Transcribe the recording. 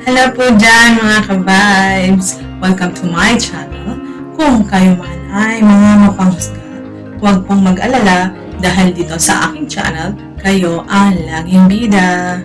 Hello po dyan mga ka-vibes! Welcome to my channel. Kung kayo man ay mga mapanghusga, huwag pong mag-alala dahil dito sa aking channel, kayo ang laging bida.